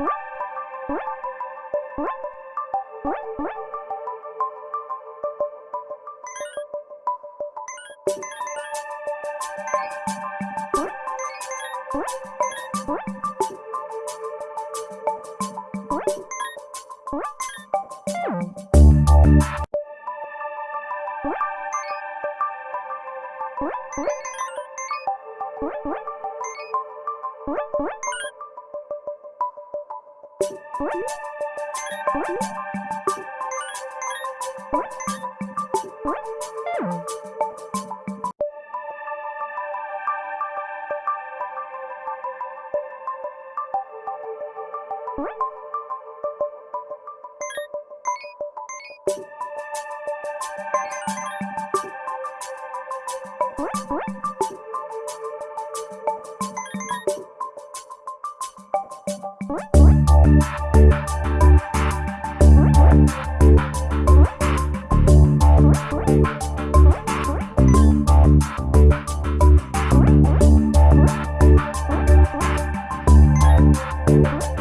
What? What? Thank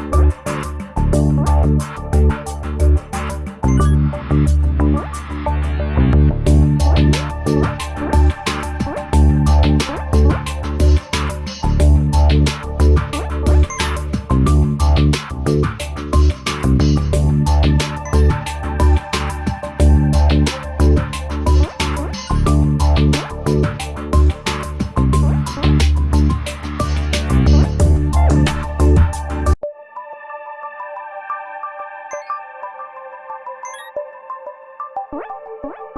What?